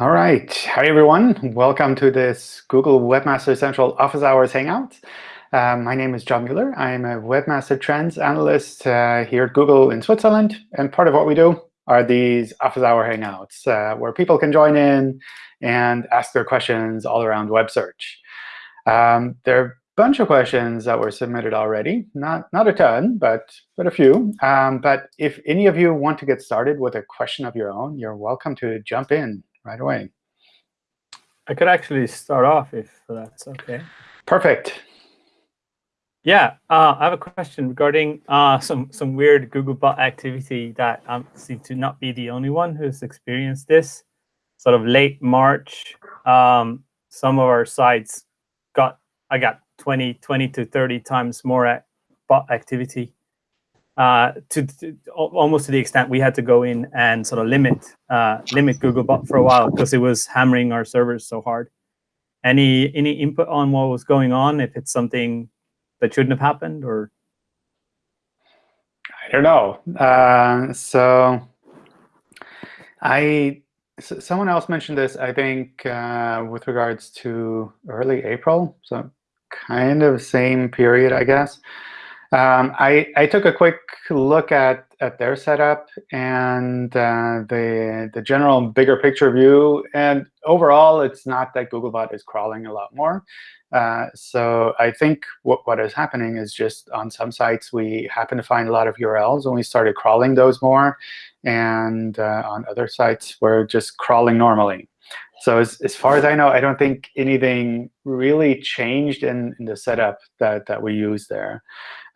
All right. Hi, everyone. Welcome to this Google Webmaster Central Office Hours Hangout. Uh, my name is John Mueller. I'm a Webmaster Trends Analyst uh, here at Google in Switzerland. And part of what we do are these Office Hour Hangouts, uh, where people can join in and ask their questions all around web search. Um, there are a bunch of questions that were submitted already. Not, not a ton, but, but a few. Um, but if any of you want to get started with a question of your own, you're welcome to jump in right away. I could actually start off if that's OK. Perfect. Yeah, uh, I have a question regarding uh, some some weird Googlebot activity that I um, seem to not be the only one who's experienced this. Sort of late March, um, some of our sites got I got 20, 20 to 30 times more bot activity uh, to, to, almost to the extent we had to go in and sort of limit uh, limit Googlebot for a while because it was hammering our servers so hard. Any any input on what was going on? If it's something that shouldn't have happened, or I don't know. Uh, so I someone else mentioned this. I think uh, with regards to early April, so kind of same period, I guess. Um, I, I took a quick look at, at their setup and uh, the, the general bigger picture view. And overall, it's not that Googlebot is crawling a lot more. Uh, so I think what, what is happening is just on some sites, we happen to find a lot of URLs, and we started crawling those more. And uh, on other sites, we're just crawling normally. So as, as far as I know, I don't think anything really changed in, in the setup that, that we use there.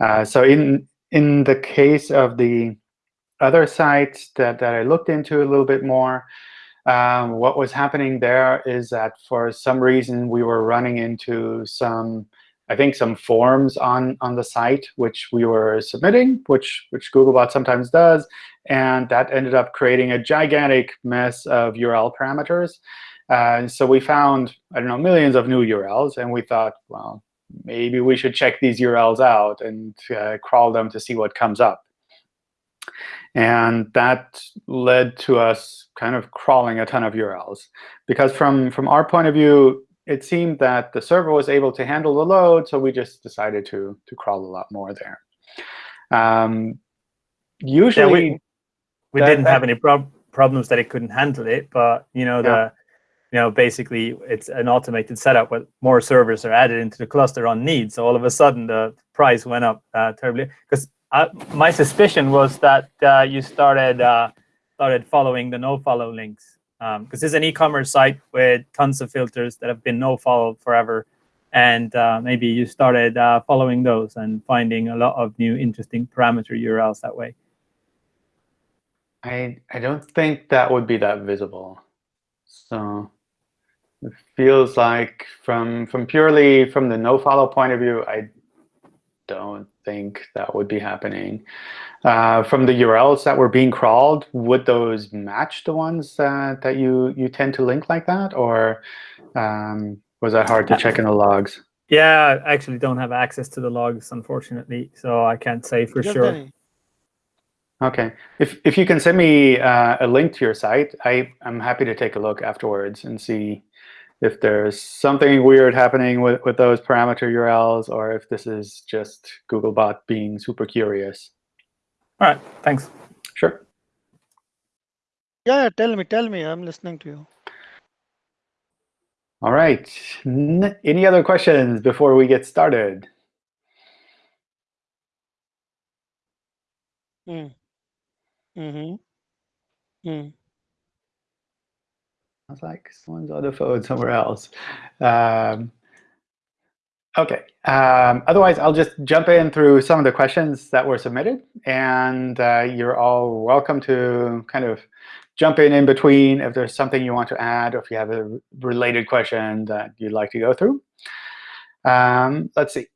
Uh, so in in the case of the other sites that, that I looked into a little bit more, um, what was happening there is that for some reason we were running into some, I think, some forms on on the site which we were submitting, which which Googlebot sometimes does, and that ended up creating a gigantic mess of URL parameters. Uh, so we found, I don't know, millions of new URLs, and we thought, well, maybe we should check these URLs out and uh, crawl them to see what comes up. And that led to us kind of crawling a ton of URLs. Because from, from our point of view, it seemed that the server was able to handle the load, so we just decided to, to crawl a lot more there. Um, usually, yeah, we, we that, didn't that, have any prob problems that it couldn't handle it, but you know the yeah you know, basically it's an automated setup where more servers are added into the cluster on need. So all of a sudden the price went up uh, terribly. Because my suspicion was that uh, you started uh, started following the no-follow links. Because um, this is an e-commerce site with tons of filters that have been no-follow forever. And uh, maybe you started uh, following those and finding a lot of new interesting parameter URLs that way. I, I don't think that would be that visible. So it feels like from from purely from the no follow point of view, I don't think that would be happening. Uh, from the URLs that were being crawled, would those match the ones that, that you, you tend to link like that? Or um, was that hard to check in the logs? Yeah, I actually don't have access to the logs, unfortunately, so I can't say for sure. OK. If, if you can send me uh, a link to your site, I, I'm happy to take a look afterwards and see if there's something weird happening with, with those parameter URLs, or if this is just Googlebot being super curious. All right, thanks. Sure. Yeah, tell me, tell me. I'm listening to you. All right. N any other questions before we get started? Mm. Mm-hmm. Mm. I was like, someone's on the phone somewhere else. Um, OK. Um, otherwise, I'll just jump in through some of the questions that were submitted. And uh, you're all welcome to kind of jump in in between if there's something you want to add or if you have a related question that you'd like to go through. Um, let's see.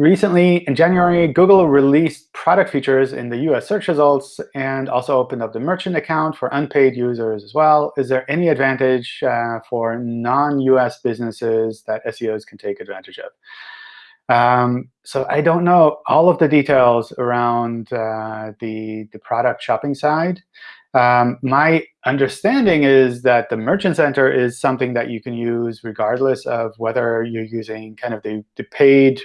Recently, in January, Google released product features in the US search results and also opened up the merchant account for unpaid users as well. Is there any advantage uh, for non-US businesses that SEOs can take advantage of? Um, so I don't know all of the details around uh, the, the product shopping side. Um, my understanding is that the Merchant Center is something that you can use regardless of whether you're using kind of the, the paid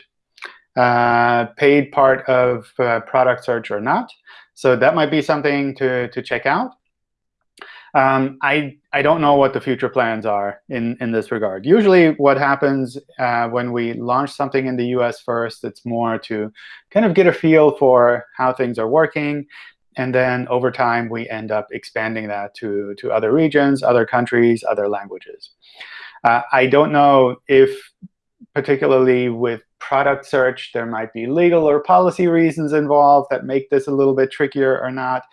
uh, paid part of uh, product search or not. So that might be something to, to check out. Um, I, I don't know what the future plans are in, in this regard. Usually what happens uh, when we launch something in the US first, it's more to kind of get a feel for how things are working. And then over time, we end up expanding that to, to other regions, other countries, other languages. Uh, I don't know if, particularly with product search, there might be legal or policy reasons involved that make this a little bit trickier or not.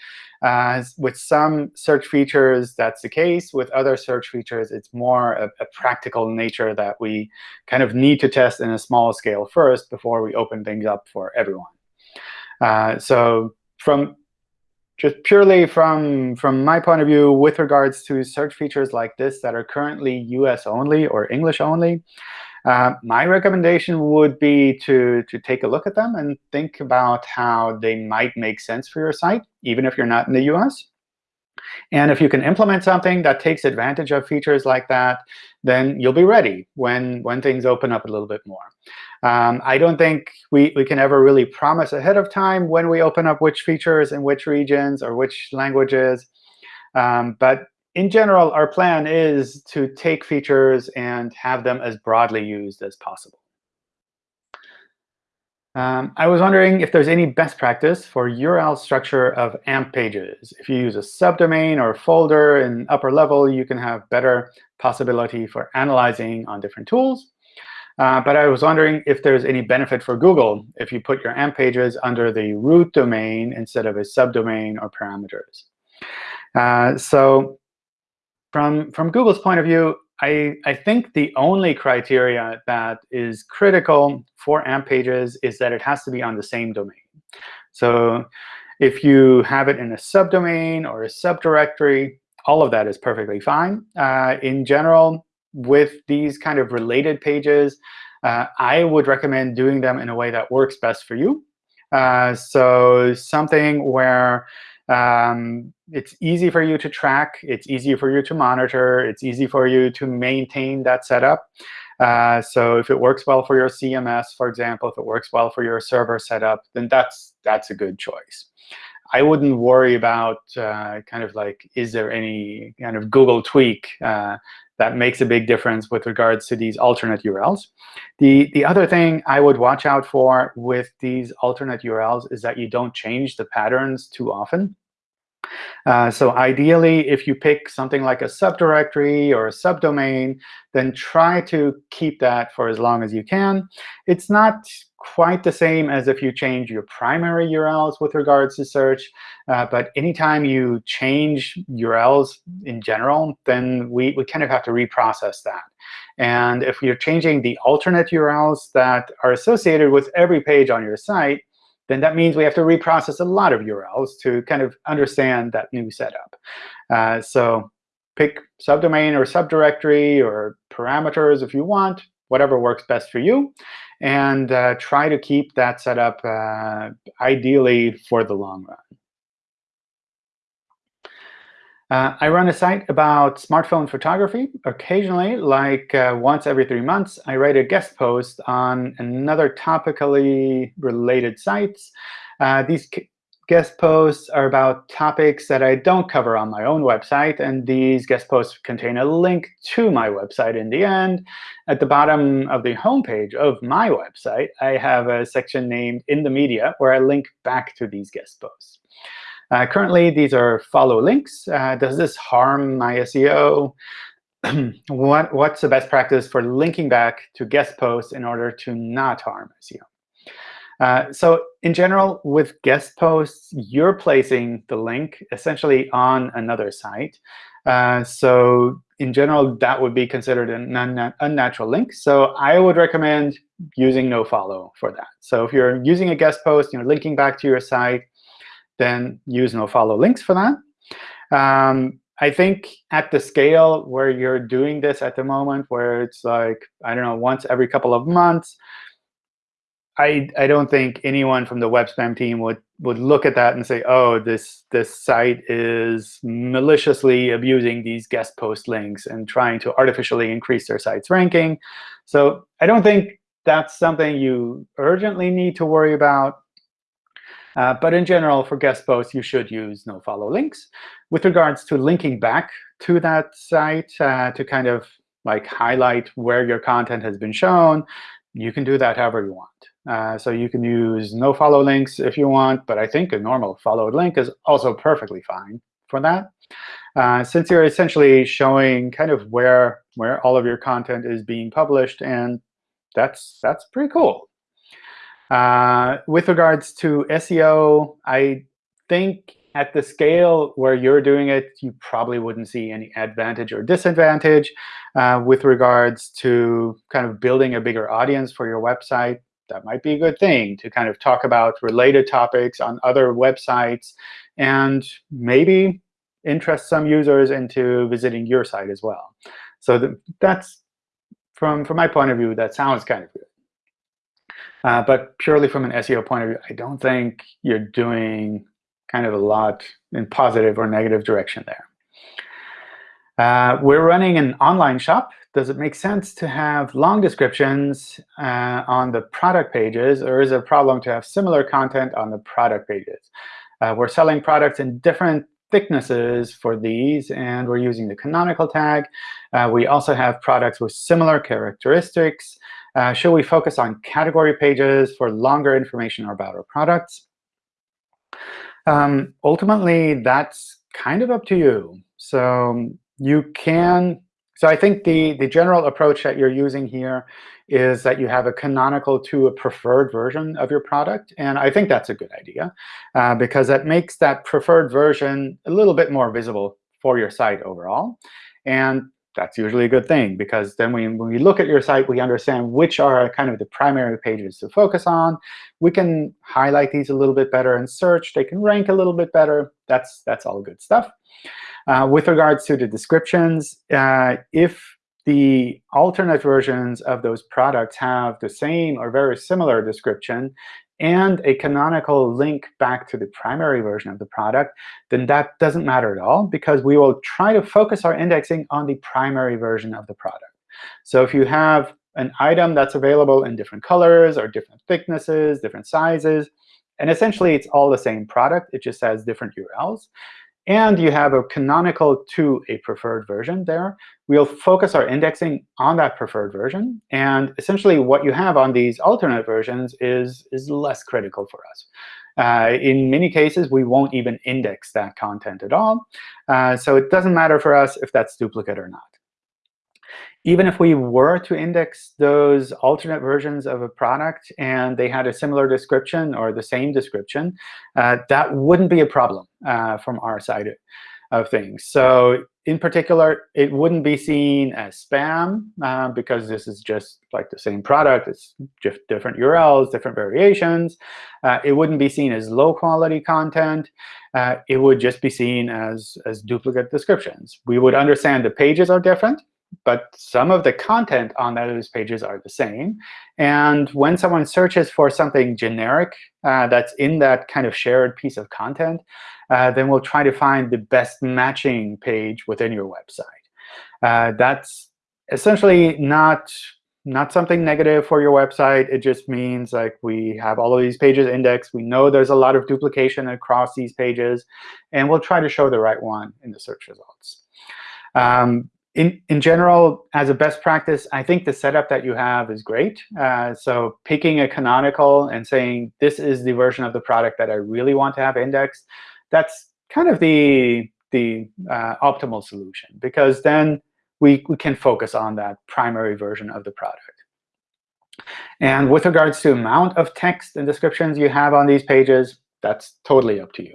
Uh, with some search features, that's the case. With other search features, it's more a, a, practical nature that we kind of need to test in a small scale first before we open things up for everyone. Uh, so from just purely from, from my point of view, with regards to search features like this that are currently US only or English only, uh, my recommendation would be to, to take a look at them and think about how they might make sense for your site, even if you're not in the US. And if you can implement something that takes advantage of features like that, then you'll be ready when, when things open up a little bit more. Um, I don't think we, we can ever really promise ahead of time when we open up which features in which regions or which languages. Um, but in general, our plan is to take features and have them as broadly used as possible. Um, I was wondering if there's any best practice for URL structure of AMP pages. If you use a subdomain or a folder in upper level, you can have better possibility for analyzing on different tools. Uh, but I was wondering if there's any benefit for Google if you put your AMP pages under the root domain instead of a subdomain or parameters. Uh, so from, from Google's point of view, I, I think the only criteria that is critical for AMP pages is that it has to be on the same domain. So if you have it in a subdomain or a subdirectory, all of that is perfectly fine. Uh, in general, with these kind of related pages, uh, I would recommend doing them in a way that works best for you. Uh, so something where um, it's easy for you to track. It's easy for you to monitor. It's easy for you to maintain that setup. Uh, so if it works well for your CMS, for example, if it works well for your server setup, then that's that's a good choice. I wouldn't worry about uh, kind of like, is there any kind of Google tweak uh, that makes a big difference with regards to these alternate URLs. The, the other thing I would watch out for with these alternate URLs is that you don't change the patterns too often. Uh, so ideally, if you pick something like a subdirectory or a subdomain, then try to keep that for as long as you can. It's not quite the same as if you change your primary URLs with regards to search. Uh, but anytime you change URLs in general, then we, we kind of have to reprocess that. And if you're changing the alternate URLs that are associated with every page on your site, then that means we have to reprocess a lot of URLs to kind of understand that new setup. Uh, so pick subdomain or subdirectory or parameters if you want, whatever works best for you, and uh, try to keep that setup uh, ideally for the long run. Uh, I run a site about smartphone photography. Occasionally, like uh, once every three months, I write a guest post on another topically related sites. Uh, these guest posts are about topics that I don't cover on my own website. And these guest posts contain a link to my website in the end. At the bottom of the homepage of my website, I have a section named In the Media, where I link back to these guest posts. Uh, currently, these are follow links. Uh, does this harm my SEO? what, what's the best practice for linking back to guest posts in order to not harm SEO? Uh, so in general, with guest posts, you're placing the link essentially on another site. Uh, so in general, that would be considered an unnatural link. So I would recommend using nofollow for that. So if you're using a guest post, you're linking back to your site, then use nofollow links for that. Um, I think at the scale where you're doing this at the moment, where it's like, I don't know, once every couple of months, I, I don't think anyone from the web spam team would, would look at that and say, oh, this, this site is maliciously abusing these guest post links and trying to artificially increase their site's ranking. So I don't think that's something you urgently need to worry about. Uh, but in general, for guest posts, you should use nofollow links. With regards to linking back to that site uh, to kind of like highlight where your content has been shown, you can do that however you want. Uh, so you can use no follow links if you want, but I think a normal followed link is also perfectly fine for that. Uh, since you're essentially showing kind of where where all of your content is being published, and that's that's pretty cool. Uh, with regards to SEO, I think at the scale where you're doing it, you probably wouldn't see any advantage or disadvantage uh, with regards to kind of building a bigger audience for your website that might be a good thing to kind of talk about related topics on other websites and maybe interest some users into visiting your site as well. So that's, from, from my point of view, that sounds kind of good. Uh, but purely from an SEO point of view, I don't think you're doing kind of a lot in positive or negative direction there. Uh, we're running an online shop does it make sense to have long descriptions uh, on the product pages, or is it a problem to have similar content on the product pages? Uh, we're selling products in different thicknesses for these, and we're using the canonical tag. Uh, we also have products with similar characteristics. Uh, should we focus on category pages for longer information about our products? Um, ultimately, that's kind of up to you. So you can so I think the, the general approach that you're using here is that you have a canonical to a preferred version of your product. And I think that's a good idea, uh, because that makes that preferred version a little bit more visible for your site overall. And that's usually a good thing, because then we, when we look at your site, we understand which are kind of the primary pages to focus on. We can highlight these a little bit better in search. They can rank a little bit better. That's, that's all good stuff. Uh, with regards to the descriptions, uh, if the alternate versions of those products have the same or very similar description and a canonical link back to the primary version of the product, then that doesn't matter at all, because we will try to focus our indexing on the primary version of the product. So if you have an item that's available in different colors or different thicknesses, different sizes, and essentially it's all the same product, it just has different URLs, and you have a canonical to a preferred version there, we'll focus our indexing on that preferred version. And essentially, what you have on these alternate versions is, is less critical for us. Uh, in many cases, we won't even index that content at all. Uh, so it doesn't matter for us if that's duplicate or not even if we were to index those alternate versions of a product and they had a similar description or the same description, uh, that wouldn't be a problem uh, from our side of things. So in particular, it wouldn't be seen as spam uh, because this is just like the same product. It's just different URLs, different variations. Uh, it wouldn't be seen as low-quality content. Uh, it would just be seen as, as duplicate descriptions. We would understand the pages are different but some of the content on those pages are the same. And when someone searches for something generic uh, that's in that kind of shared piece of content, uh, then we'll try to find the best matching page within your website. Uh, that's essentially not not something negative for your website. It just means like we have all of these pages indexed. We know there's a lot of duplication across these pages. And we'll try to show the right one in the search results. Um, in, in general, as a best practice, I think the setup that you have is great. Uh, so picking a canonical and saying, this is the version of the product that I really want to have indexed, that's kind of the, the uh, optimal solution. Because then we, we can focus on that primary version of the product. And with regards to amount of text and descriptions you have on these pages, that's totally up to you.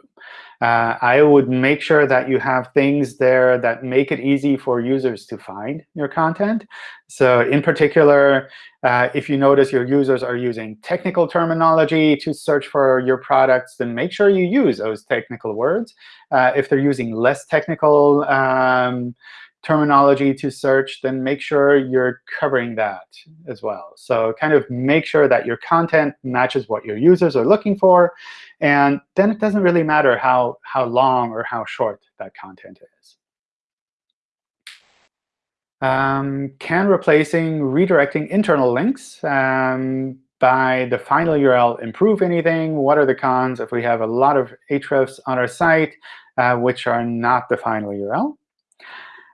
Uh, I would make sure that you have things there that make it easy for users to find your content. So in particular, uh, if you notice your users are using technical terminology to search for your products, then make sure you use those technical words. Uh, if they're using less technical um, terminology to search, then make sure you're covering that as well. So kind of make sure that your content matches what your users are looking for. And then it doesn't really matter how, how long or how short that content is. Um, can replacing redirecting internal links um, by the final URL improve anything? What are the cons if we have a lot of hrefs on our site uh, which are not the final URL?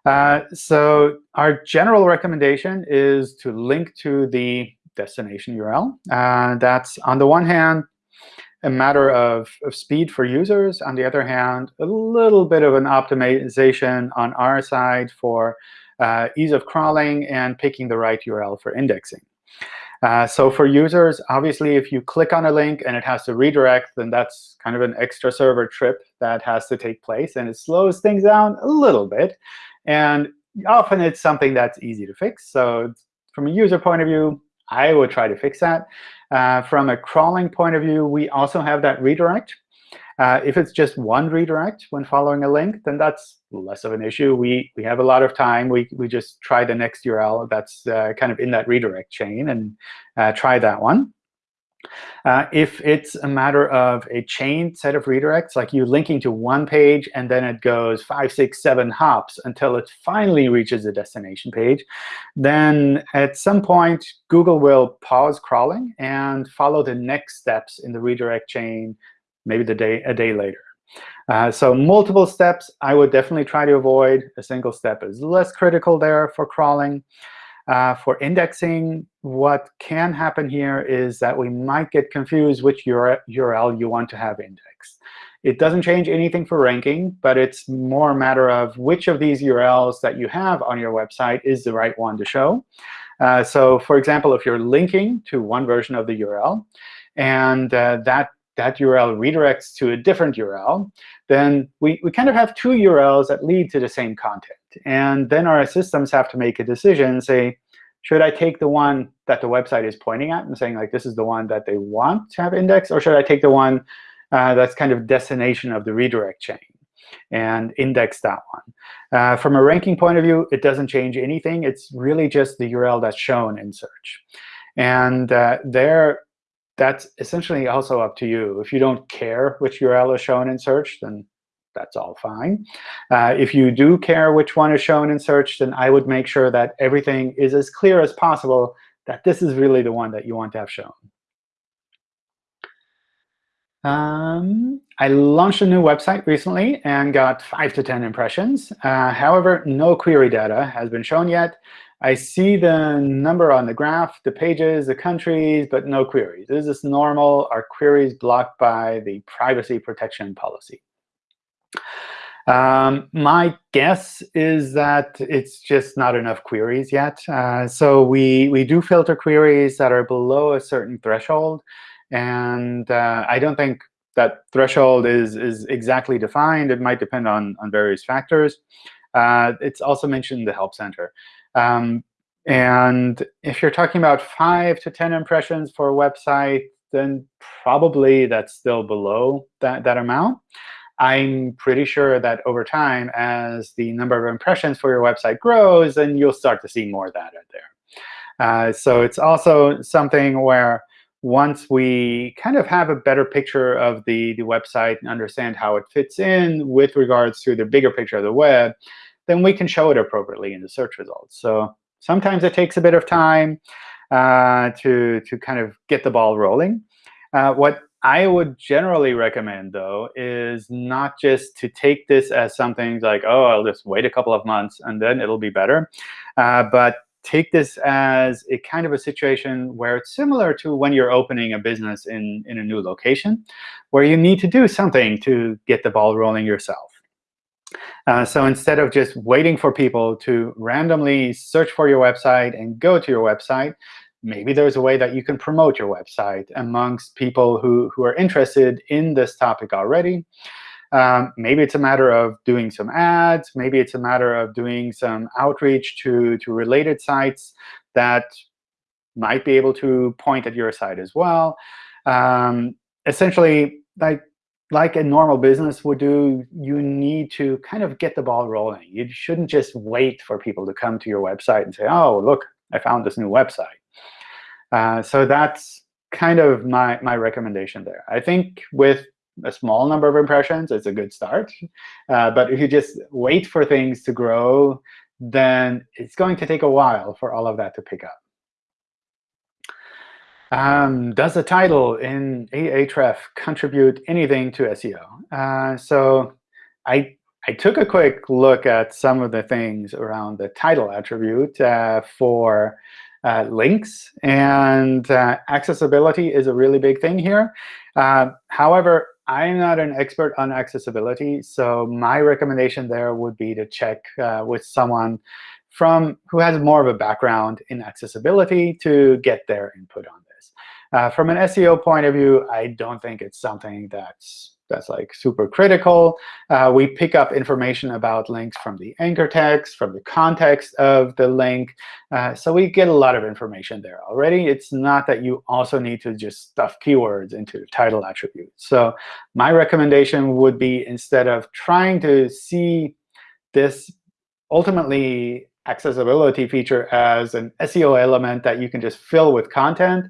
Uh, so our general recommendation is to link to the destination URL. Uh, that's, on the one hand, a matter of, of speed for users. On the other hand, a little bit of an optimization on our side for uh, ease of crawling and picking the right URL for indexing. Uh, so for users, obviously, if you click on a link and it has to redirect, then that's kind of an extra server trip that has to take place. And it slows things down a little bit. And often it's something that's easy to fix. So from a user point of view, I would try to fix that. Uh, from a crawling point of view, we also have that redirect. Uh, if it's just one redirect when following a link, then that's less of an issue. We, we have a lot of time. We, we just try the next URL that's uh, kind of in that redirect chain and uh, try that one. Uh, if it's a matter of a chain set of redirects, like you linking to one page and then it goes five, six, seven hops until it finally reaches the destination page, then at some point, Google will pause crawling and follow the next steps in the redirect chain, maybe the day, a day later. Uh, so multiple steps, I would definitely try to avoid. A single step is less critical there for crawling. Uh, for indexing, what can happen here is that we might get confused which URL you want to have indexed. It doesn't change anything for ranking, but it's more a matter of which of these URLs that you have on your website is the right one to show. Uh, so for example, if you're linking to one version of the URL, and uh, that that URL redirects to a different URL, then we, we kind of have two URLs that lead to the same content. And then our systems have to make a decision, say, should I take the one that the website is pointing at and saying, like, this is the one that they want to have indexed? Or should I take the one uh, that's kind of destination of the redirect chain and index that one? Uh, from a ranking point of view, it doesn't change anything. It's really just the URL that's shown in search. And uh, there, that's essentially also up to you. If you don't care which URL is shown in search, then that's all fine. Uh, if you do care which one is shown in search, then I would make sure that everything is as clear as possible that this is really the one that you want to have shown. Um, I launched a new website recently and got 5 to 10 impressions. Uh, however, no query data has been shown yet. I see the number on the graph, the pages, the countries, but no queries. Is this normal? Are queries blocked by the privacy protection policy? Um, my guess is that it's just not enough queries yet. Uh, so we, we do filter queries that are below a certain threshold. And uh, I don't think that threshold is, is exactly defined. It might depend on, on various factors. Uh, it's also mentioned in the Help Center. Um, and if you're talking about 5 to 10 impressions for a website, then probably that's still below that, that amount. I'm pretty sure that over time, as the number of impressions for your website grows, then you'll start to see more data there. Uh, so it's also something where once we kind of have a better picture of the, the website and understand how it fits in with regards to the bigger picture of the web, then we can show it appropriately in the search results. So sometimes it takes a bit of time uh, to, to kind of get the ball rolling. Uh, what I would generally recommend, though, is not just to take this as something like, oh, I'll just wait a couple of months and then it'll be better, uh, but take this as a kind of a situation where it's similar to when you're opening a business in, in a new location, where you need to do something to get the ball rolling yourself. Uh, so instead of just waiting for people to randomly search for your website and go to your website, maybe there's a way that you can promote your website amongst people who, who are interested in this topic already. Um, maybe it's a matter of doing some ads. Maybe it's a matter of doing some outreach to, to related sites that might be able to point at your site as well. Um, essentially, like like a normal business would do, you need to kind of get the ball rolling. You shouldn't just wait for people to come to your website and say, oh, look, I found this new website. Uh, so that's kind of my, my recommendation there. I think with a small number of impressions, it's a good start. Uh, but if you just wait for things to grow, then it's going to take a while for all of that to pick up. Um, does the title in a hrefs contribute anything to SEO? Uh, so I, I took a quick look at some of the things around the title attribute uh, for uh, links. And uh, accessibility is a really big thing here. Uh, however, I'm not an expert on accessibility, so my recommendation there would be to check uh, with someone from who has more of a background in accessibility to get their input on this. Uh, from an SEO point of view, I don't think it's something that's that's like super critical. Uh, we pick up information about links from the anchor text, from the context of the link. Uh, so we get a lot of information there already. It's not that you also need to just stuff keywords into the title attribute. So my recommendation would be instead of trying to see this ultimately accessibility feature as an SEO element that you can just fill with content,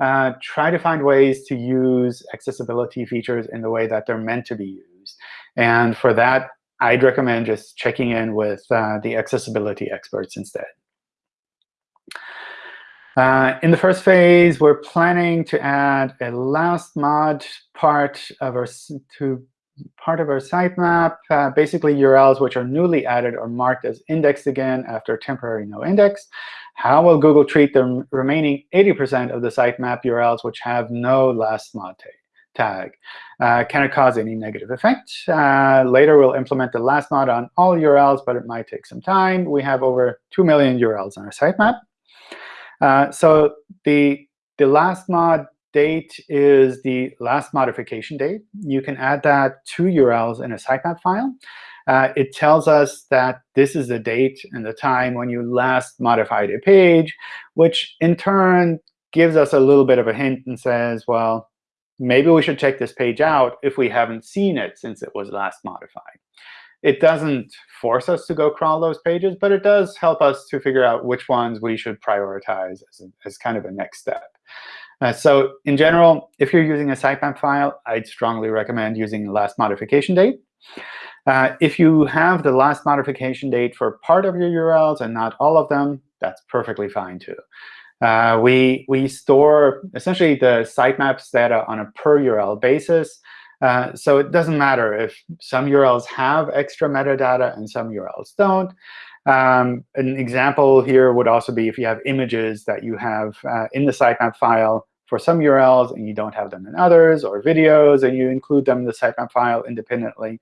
uh, try to find ways to use accessibility features in the way that they're meant to be used. And for that, I'd recommend just checking in with uh, the accessibility experts instead. Uh, in the first phase, we're planning to add a last mod part of our to part of our sitemap, uh, basically URLs which are newly added or marked as indexed again after temporary no index. How will Google treat the remaining 80% of the sitemap URLs which have no last mod tag? Uh, can it cause any negative effect? Uh, later, we'll implement the last mod on all URLs, but it might take some time. We have over 2 million URLs on our sitemap. Uh, so the, the last mod date is the last modification date. You can add that to URLs in a sitemap file. Uh, it tells us that this is the date and the time when you last modified a page, which in turn gives us a little bit of a hint and says, well, maybe we should check this page out if we haven't seen it since it was last modified. It doesn't force us to go crawl those pages, but it does help us to figure out which ones we should prioritize as, a, as kind of a next step. Uh, so in general, if you're using a sitemap file, I'd strongly recommend using the last modification date. Uh, if you have the last modification date for part of your URLs and not all of them, that's perfectly fine too. Uh, we, we store essentially the sitemaps data on a per URL basis. Uh, so it doesn't matter if some URLs have extra metadata and some URLs don't. Um, an example here would also be if you have images that you have uh, in the sitemap file for some URLs and you don't have them in others, or videos and you include them in the sitemap file independently.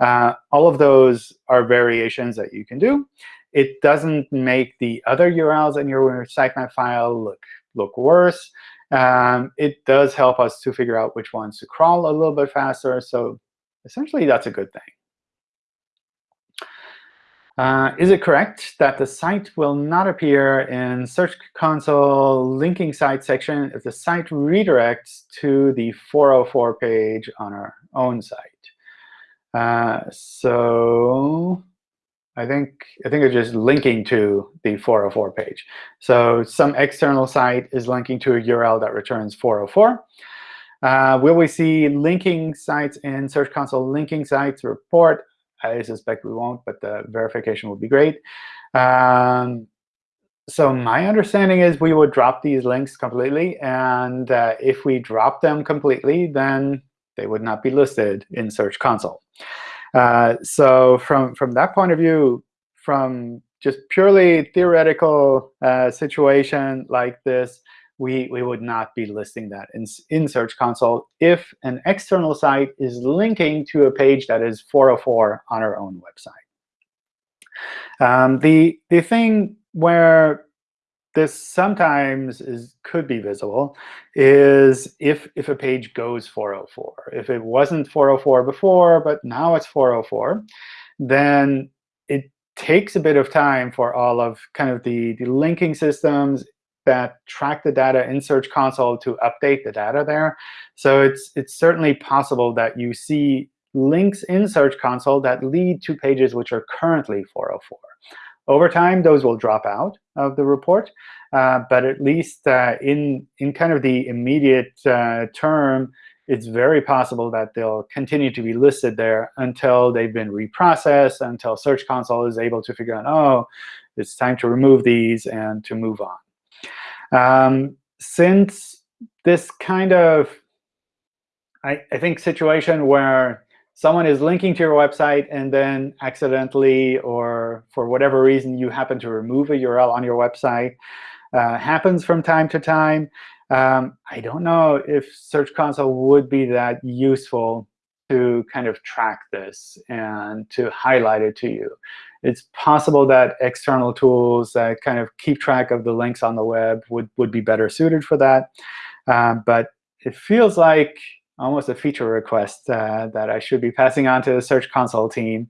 Uh, all of those are variations that you can do. It doesn't make the other URLs in your sitemap file look, look worse. Um, it does help us to figure out which ones to crawl a little bit faster. So essentially, that's a good thing. Uh, is it correct that the site will not appear in Search Console linking site section if the site redirects to the 404 page on our own site? Uh, so I think I think it's just linking to the 404 page. So some external site is linking to a URL that returns 404. Uh, will we see linking sites in Search Console linking sites report? I suspect we won't, but the verification would be great. Um, so my understanding is we would drop these links completely. And uh, if we drop them completely, then they would not be listed in Search Console. Uh, so from, from that point of view, from just purely theoretical uh, situation like this, we, we would not be listing that in, in Search Console if an external site is linking to a page that is 404 on our own website. Um, the, the thing where this sometimes is could be visible is if, if a page goes 404. If it wasn't 404 before, but now it's 404, then it takes a bit of time for all of kind of the, the linking systems that track the data in Search Console to update the data there. So it's, it's certainly possible that you see links in Search Console that lead to pages which are currently 404. Over time, those will drop out of the report. Uh, but at least uh, in, in kind of the immediate uh, term, it's very possible that they'll continue to be listed there until they've been reprocessed, until Search Console is able to figure out, oh, it's time to remove these and to move on. Um, since this kind of, I, I think, situation where someone is linking to your website and then accidentally or for whatever reason you happen to remove a URL on your website uh, happens from time to time. Um, I don't know if Search Console would be that useful to kind of track this and to highlight it to you. It's possible that external tools that kind of keep track of the links on the web would, would be better suited for that. Um, but it feels like almost a feature request uh, that I should be passing on to the Search Console team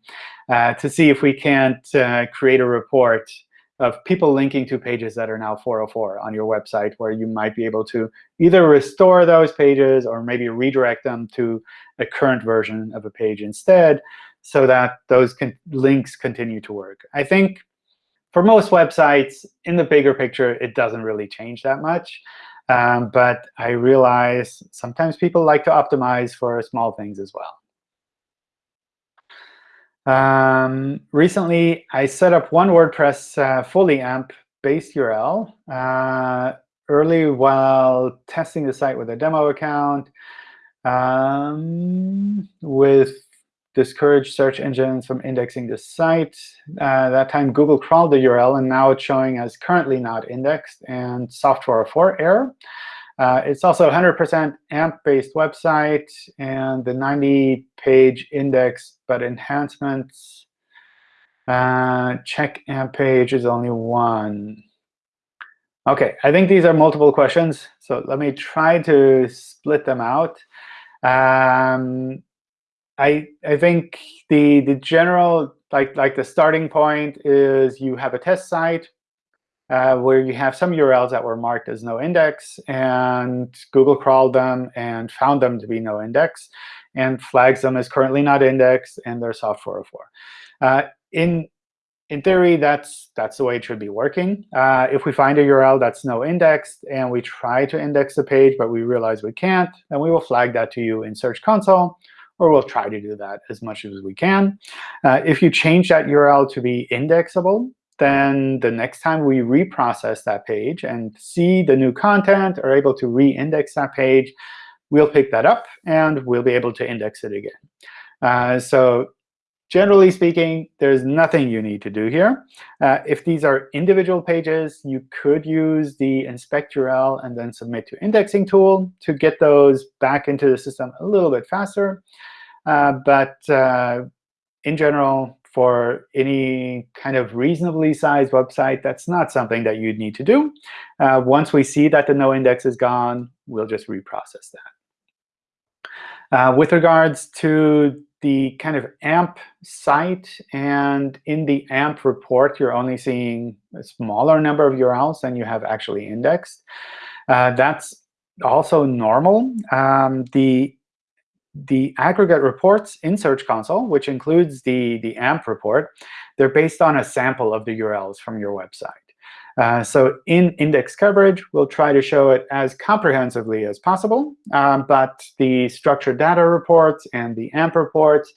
uh, to see if we can't uh, create a report of people linking to pages that are now 404 on your website, where you might be able to either restore those pages or maybe redirect them to a current version of a page instead, so that those con links continue to work. I think for most websites, in the bigger picture, it doesn't really change that much. Um, but I realize sometimes people like to optimize for small things as well. Um, recently, I set up one WordPress uh, fully AMP-based URL uh, early while testing the site with a demo account um, with discouraged search engines from indexing the site. Uh, that time, Google crawled the URL, and now it's showing as currently not indexed and soft 404 error. Uh, it's also a 100% AMP-based website, and the 90-page index, but enhancements uh, check AMP page is only one. OK, I think these are multiple questions. So let me try to split them out. Um, I I think the the general like like the starting point is you have a test site uh, where you have some URLs that were marked as no index, and Google crawled them and found them to be no index, and flags them as currently not indexed, and they're soft 404. Uh, in in theory, that's that's the way it should be working. Uh, if we find a URL that's no indexed and we try to index the page, but we realize we can't, then we will flag that to you in Search Console, or we'll try to do that as much as we can. Uh, if you change that URL to be indexable, then the next time we reprocess that page and see the new content, or able to re-index that page, we'll pick that up, and we'll be able to index it again. Uh, so generally speaking, there's nothing you need to do here. Uh, if these are individual pages, you could use the inspect URL and then submit to indexing tool to get those back into the system a little bit faster. Uh, but uh, in general, for any kind of reasonably sized website, that's not something that you'd need to do. Uh, once we see that the no index is gone, we'll just reprocess that. Uh, with regards to the kind of AMP site, and in the AMP report, you're only seeing a smaller number of URLs than you have actually indexed. Uh, that's also normal. Um, the the aggregate reports in Search Console, which includes the, the AMP report, they're based on a sample of the URLs from your website. Uh, so in index coverage, we'll try to show it as comprehensively as possible. Um, but the structured data reports and the AMP reports,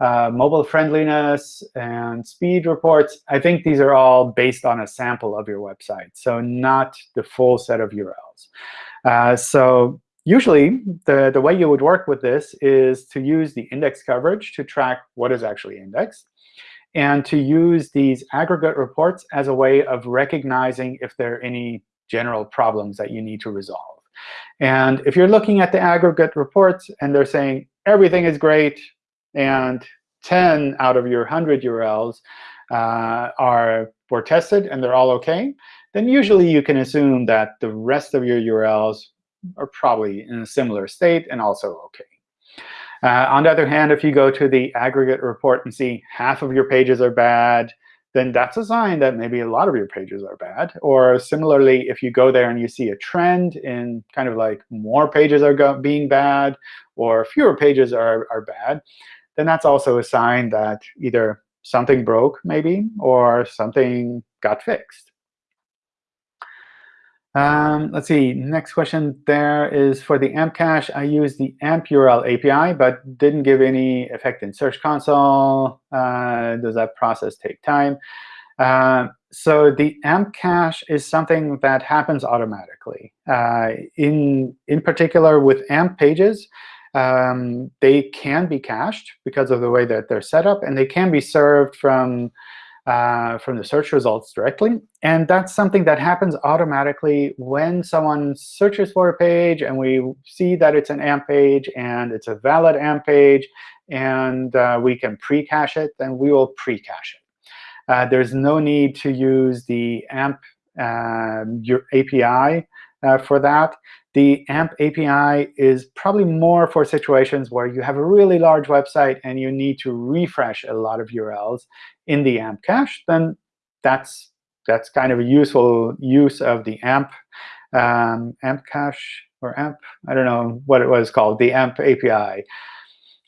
uh, mobile friendliness and speed reports, I think these are all based on a sample of your website, so not the full set of URLs. Uh, so usually, the, the way you would work with this is to use the index coverage to track what is actually indexed, and to use these aggregate reports as a way of recognizing if there are any general problems that you need to resolve. And if you're looking at the aggregate reports and they're saying everything is great and 10 out of your 100 URLs uh, are were tested and they're all OK, then usually you can assume that the rest of your URLs are probably in a similar state and also OK. Uh, on the other hand, if you go to the aggregate report and see half of your pages are bad, then that's a sign that maybe a lot of your pages are bad. Or similarly, if you go there and you see a trend in kind of like more pages are being bad or fewer pages are, are bad, then that's also a sign that either something broke, maybe, or something got fixed. Um, let's see. Next question there is for the AMP cache. I use the AMP URL API, but didn't give any effect in Search Console. Uh, does that process take time? Uh, so the AMP cache is something that happens automatically. Uh, in, in particular, with AMP pages, um, they can be cached because of the way that they're set up, and they can be served from uh, from the search results directly. And that's something that happens automatically when someone searches for a page and we see that it's an AMP page and it's a valid AMP page, and uh, we can pre-cache it, then we will pre-cache it. Uh, there's no need to use the AMP um, your API for that. The AMP API is probably more for situations where you have a really large website and you need to refresh a lot of URLs in the AMP cache. Then that's that's kind of a useful use of the AMP um, AMP cache or AMP. I don't know what it was called, the AMP API.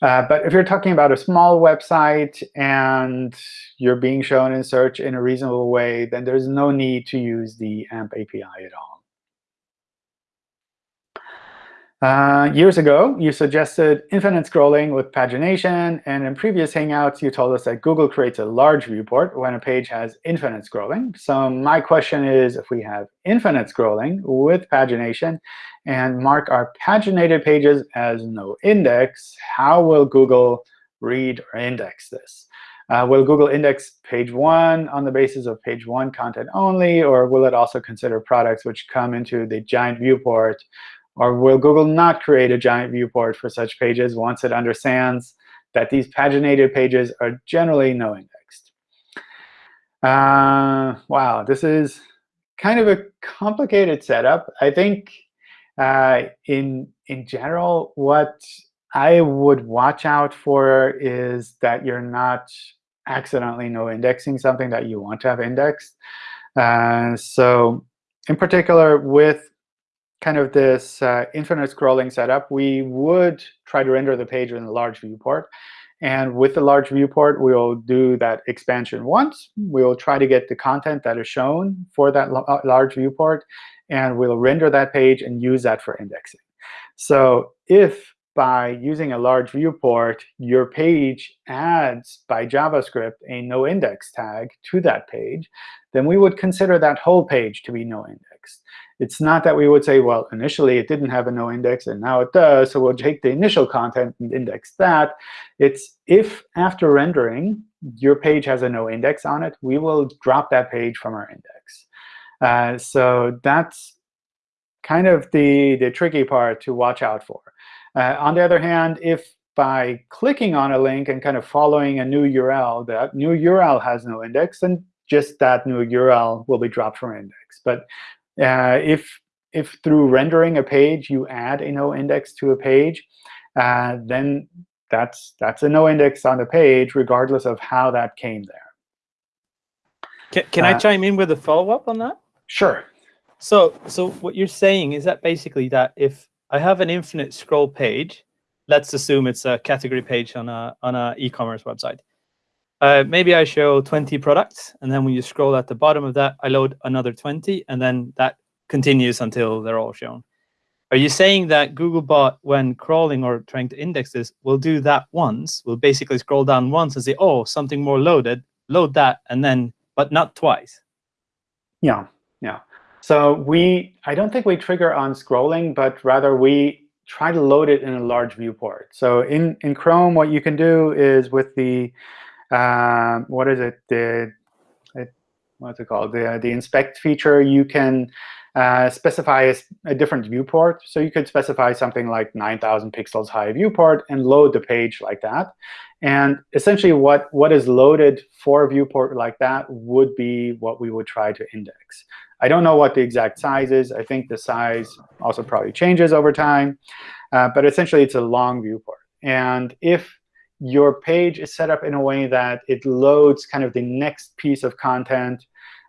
Uh, but if you're talking about a small website and you're being shown in search in a reasonable way, then there's no need to use the AMP API at all. Uh, years ago, you suggested infinite scrolling with pagination. And in previous Hangouts, you told us that Google creates a large viewport when a page has infinite scrolling. So my question is, if we have infinite scrolling with pagination and mark our paginated pages as no index, how will Google read or index this? Uh, will Google index page 1 on the basis of page 1 content only, or will it also consider products which come into the giant viewport or will Google not create a giant viewport for such pages once it understands that these paginated pages are generally no indexed? Uh, wow, this is kind of a complicated setup. I think uh, in, in general, what I would watch out for is that you're not accidentally no indexing something that you want to have indexed. Uh, so in particular, with kind of this uh, infinite scrolling setup, we would try to render the page in a large viewport. And with the large viewport, we will do that expansion once. We will try to get the content that is shown for that uh, large viewport. And we'll render that page and use that for indexing. So if by using a large viewport, your page adds by JavaScript a no index tag to that page, then we would consider that whole page to be no index. It's not that we would say, well, initially it didn't have a no index, and now it does, so we'll take the initial content and index that. It's if after rendering, your page has a no index on it, we will drop that page from our index. Uh, so that's kind of the, the tricky part to watch out for. Uh, on the other hand, if by clicking on a link and kind of following a new URL, that new URL has no index, then just that new URL will be dropped from index. But uh, if if through rendering a page you add a no index to a page, uh, then that's that's a no index on the page, regardless of how that came there. Can, can uh, I chime in with a follow up on that? Sure. So so what you're saying is that basically that if I have an infinite scroll page, let's assume it's a category page on a on a e-commerce website. Uh, maybe I show 20 products, and then when you scroll at the bottom of that, I load another 20, and then that continues until they're all shown. Are you saying that Googlebot, when crawling or trying to index this, will do that once, will basically scroll down once and say, oh, something more loaded, load that, and then, but not twice? Yeah, yeah. So we, I don't think we trigger on scrolling, but rather we try to load it in a large viewport. So in, in Chrome, what you can do is with the um, what is it? The what's it called? The the inspect feature. You can uh, specify a, a, different viewport. So you could specify something like 9,000 pixels high viewport and load the page like that. And essentially, what what is loaded for a viewport like that would be what we would try to index. I don't know what the exact size is. I think the size also probably changes over time. Uh, but essentially, it's a long viewport. And if your page is set up in a way that it loads kind of the next piece of content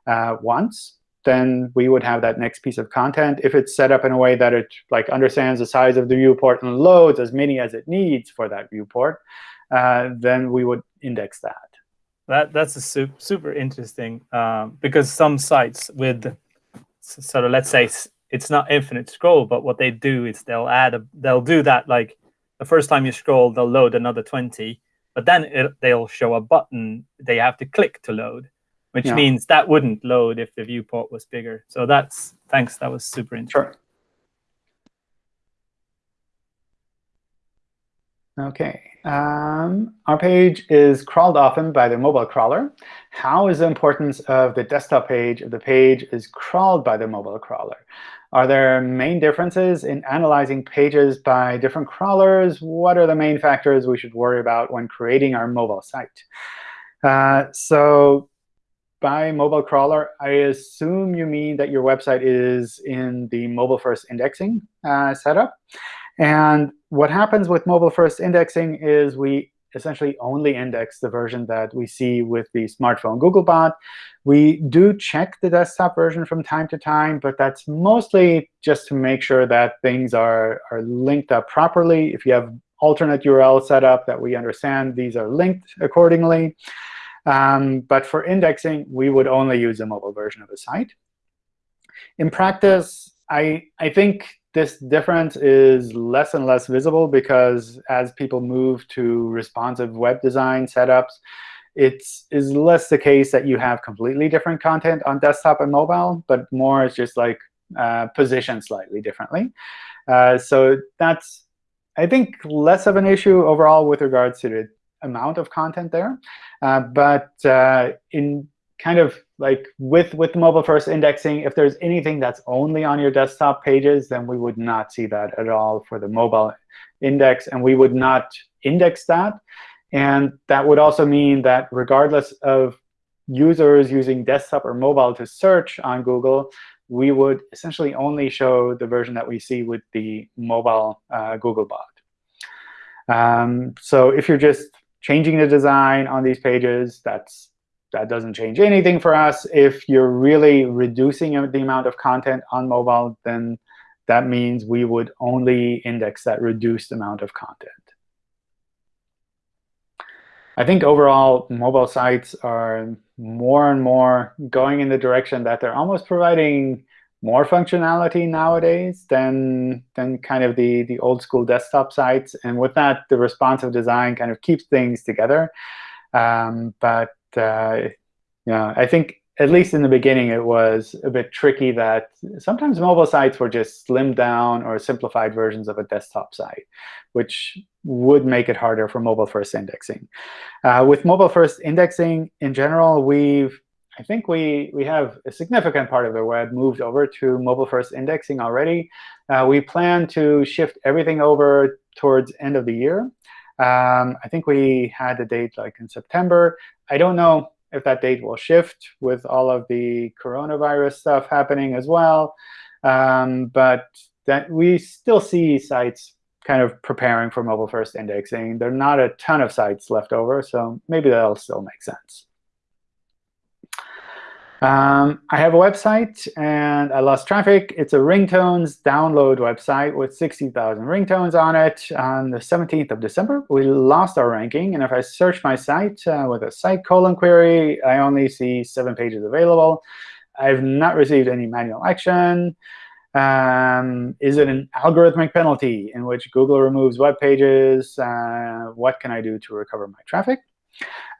uh, once, then we would have that next piece of content. If it's set up in a way that it like understands the size of the viewport and loads as many as it needs for that viewport, uh, then we would index that. That that's a super super interesting um, because some sites with sort of let's say it's not infinite scroll, but what they do is they'll add a they'll do that like the first time you scroll, they'll load another 20, but then it, they'll show a button they have to click to load, which yeah. means that wouldn't load if the viewport was bigger. So that's, thanks, that was super interesting. Sure. OK. Um, our page is crawled often by the mobile crawler. How is the importance of the desktop page if the page is crawled by the mobile crawler? Are there main differences in analyzing pages by different crawlers? What are the main factors we should worry about when creating our mobile site? Uh, so by mobile crawler, I assume you mean that your website is in the mobile-first indexing uh, setup. And what happens with mobile-first indexing is we essentially only index the version that we see with the smartphone Googlebot. We do check the desktop version from time to time, but that's mostly just to make sure that things are, are linked up properly. If you have alternate URL set up that we understand these are linked accordingly. Um, but for indexing, we would only use the mobile version of the site. In practice, I, I think this difference is less and less visible because as people move to responsive web design setups, it is less the case that you have completely different content on desktop and mobile, but more it's just like uh, positioned slightly differently. Uh, so that's, I think, less of an issue overall with regards to the amount of content there. Uh, but uh, in kind of like with with mobile first indexing, if there's anything that's only on your desktop pages, then we would not see that at all for the mobile index, and we would not index that. And that would also mean that regardless of users using desktop or mobile to search on Google, we would essentially only show the version that we see with the mobile uh, Googlebot. Um, so if you're just changing the design on these pages, that's that doesn't change anything for us. If you're really reducing the amount of content on mobile, then that means we would only index that reduced amount of content. I think overall, mobile sites are more and more going in the direction that they're almost providing more functionality nowadays than than kind of the the old school desktop sites. And with that, the responsive design kind of keeps things together. Um, but uh, yeah, I think at least in the beginning, it was a bit tricky that sometimes mobile sites were just slimmed down or simplified versions of a desktop site, which would make it harder for mobile-first indexing. Uh, with mobile-first indexing, in general, we've I think we, we have a significant part of the web moved over to mobile-first indexing already. Uh, we plan to shift everything over towards end of the year. Um, I think we had a date like in September. I don't know if that date will shift with all of the coronavirus stuff happening as well. Um, but that we still see sites kind of preparing for mobile-first indexing. There are not a ton of sites left over, so maybe that'll still make sense. Um, I have a website, and I lost traffic. It's a ringtones download website with 60,000 ringtones on it. On the 17th of December, we lost our ranking. And if I search my site uh, with a site colon query, I only see seven pages available. I've not received any manual action. Um, is it an algorithmic penalty in which Google removes web pages? Uh, what can I do to recover my traffic?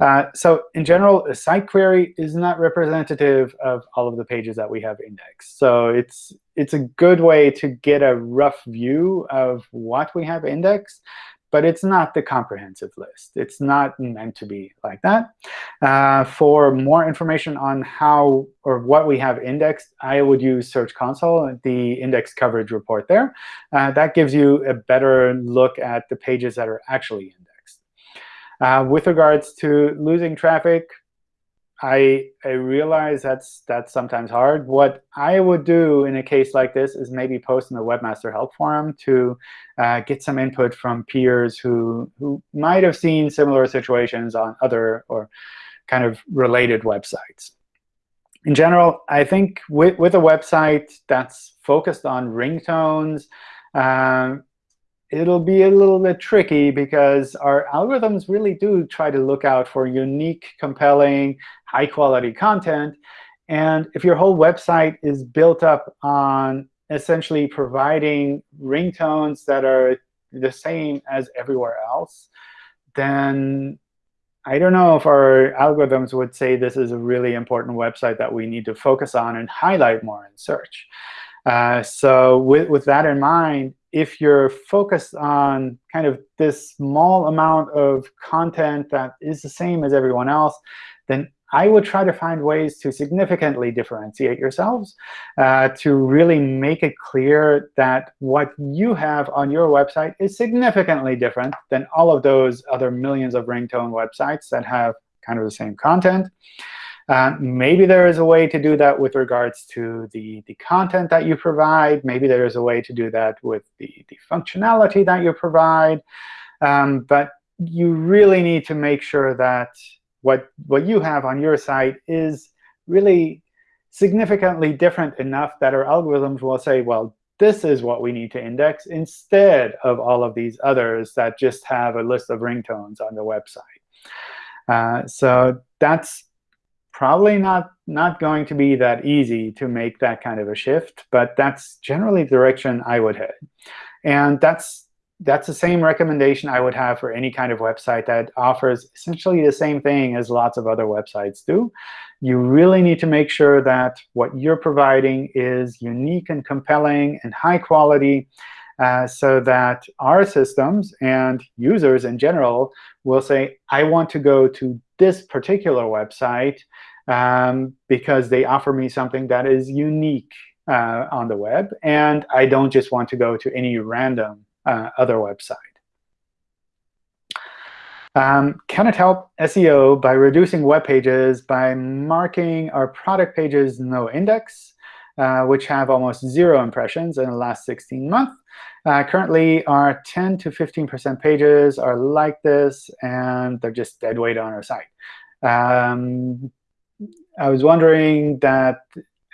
Uh, so in general, a site query is not representative of all of the pages that we have indexed. So it's, it's a good way to get a rough view of what we have indexed, but it's not the comprehensive list. It's not meant to be like that. Uh, for more information on how or what we have indexed, I would use Search Console, the index coverage report there. Uh, that gives you a better look at the pages that are actually indexed. Uh, with regards to losing traffic, I I realize that's that's sometimes hard. What I would do in a case like this is maybe post in the Webmaster Help Forum to uh, get some input from peers who who might have seen similar situations on other or kind of related websites. In general, I think with, with a website that's focused on ringtones, uh, it'll be a little bit tricky because our algorithms really do try to look out for unique, compelling, high-quality content. And if your whole website is built up on essentially providing ringtones that are the same as everywhere else, then I don't know if our algorithms would say this is a really important website that we need to focus on and highlight more in search. Uh, so with, with that in mind, if you're focused on kind of this small amount of content that is the same as everyone else, then I would try to find ways to significantly differentiate yourselves, uh, to really make it clear that what you have on your website is significantly different than all of those other millions of ringtone websites that have kind of the same content. Uh, maybe there is a way to do that with regards to the, the content that you provide. Maybe there is a way to do that with the, the functionality that you provide. Um, but you really need to make sure that what, what you have on your site is really significantly different enough that our algorithms will say, well, this is what we need to index instead of all of these others that just have a list of ringtones on the website. Uh, so that's probably not, not going to be that easy to make that kind of a shift. But that's generally the direction I would head. And that's that's the same recommendation I would have for any kind of website that offers essentially the same thing as lots of other websites do. You really need to make sure that what you're providing is unique and compelling and high quality uh, so that our systems and users in general will say, I want to go to this particular website um, because they offer me something that is unique uh, on the web. And I don't just want to go to any random uh, other website. Um, can it help SEO by reducing web pages by marking our product pages no index, uh, which have almost zero impressions in the last 16 months? Uh, currently, our 10 to 15% pages are like this, and they're just dead weight on our site. Um, I was wondering that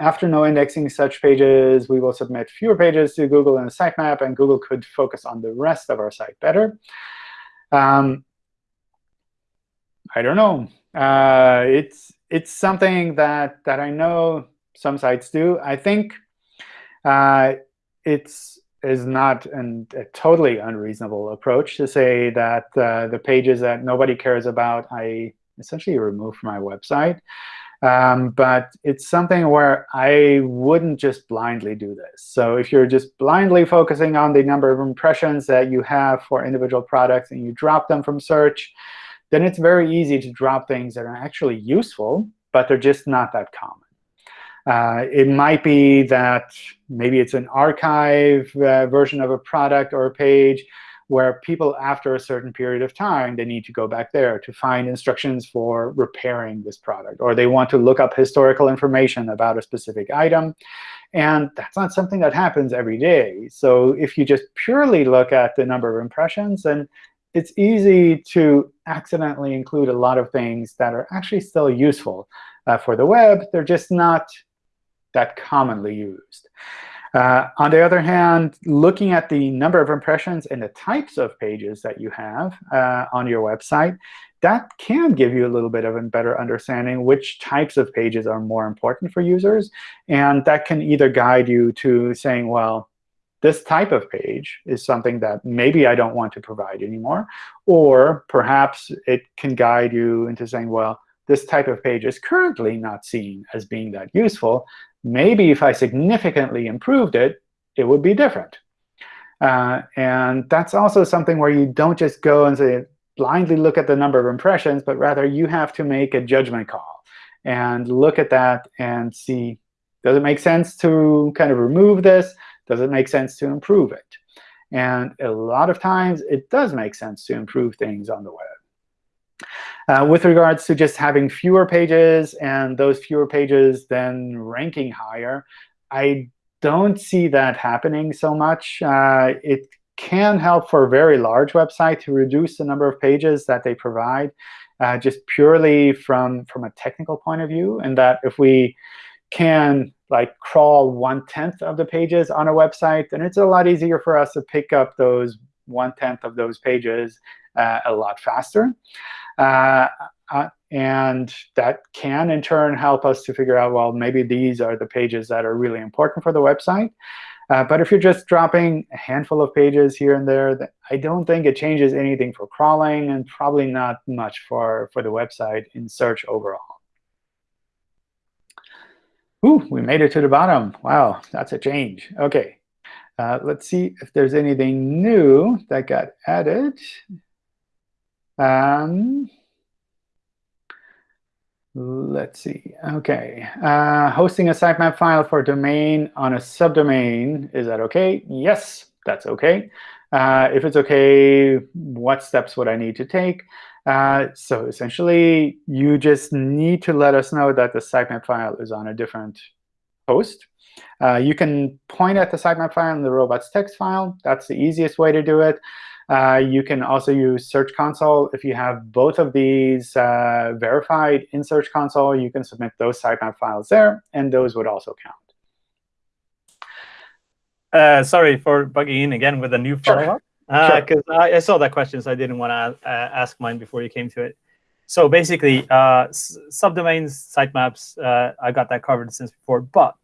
after no indexing such pages, we will submit fewer pages to Google in a sitemap, and Google could focus on the rest of our site better. Um, I don't know. Uh, it's it's something that that I know some sites do. I think uh, it's is not an, a totally unreasonable approach to say that uh, the pages that nobody cares about, I essentially remove from my website. Um, but it's something where I wouldn't just blindly do this. So if you're just blindly focusing on the number of impressions that you have for individual products and you drop them from search, then it's very easy to drop things that are actually useful, but they're just not that common. Uh, it might be that maybe it's an archive uh, version of a product or a page where people, after a certain period of time, they need to go back there to find instructions for repairing this product. Or they want to look up historical information about a specific item. And that's not something that happens every day. So if you just purely look at the number of impressions, then it's easy to accidentally include a lot of things that are actually still useful uh, for the web. They're just not that commonly used. Uh, on the other hand, looking at the number of impressions and the types of pages that you have uh, on your website, that can give you a little bit of a better understanding which types of pages are more important for users. And that can either guide you to saying, well, this type of page is something that maybe I don't want to provide anymore. Or perhaps it can guide you into saying, well, this type of page is currently not seen as being that useful. Maybe if I significantly improved it, it would be different. Uh, and that's also something where you don't just go and say, blindly look at the number of impressions, but rather you have to make a judgment call and look at that and see, does it make sense to kind of remove this? Does it make sense to improve it? And a lot of times, it does make sense to improve things on the web. Uh, with regards to just having fewer pages and those fewer pages then ranking higher, I don't see that happening so much. Uh, it can help for a very large website to reduce the number of pages that they provide, uh, just purely from, from a technical point of view, and that if we can like crawl one-tenth of the pages on a website, then it's a lot easier for us to pick up those one-tenth of those pages uh, a lot faster. Uh, uh, and that can, in turn, help us to figure out, well, maybe these are the pages that are really important for the website. Uh, but if you're just dropping a handful of pages here and there, I don't think it changes anything for crawling and probably not much for, for the website in search overall. Ooh, we made it to the bottom. Wow, that's a change. OK, uh, let's see if there's anything new that got added. Um, let's see. OK, uh, hosting a sitemap file for domain on a subdomain, is that OK? Yes, that's OK. Uh, if it's OK, what steps would I need to take? Uh, so essentially, you just need to let us know that the sitemap file is on a different host. Uh, you can point at the sitemap file in the robots text file. That's the easiest way to do it. Uh, you can also use Search Console. If you have both of these uh, verified in Search Console, you can submit those sitemap files there, and those would also count. Uh, sorry for bugging in again with a new follow-up. Because Sure. uh, I, I saw that question, so I didn't want to uh, ask mine before you came to it. So basically, uh, subdomains, sitemaps, uh, I got that covered since before. But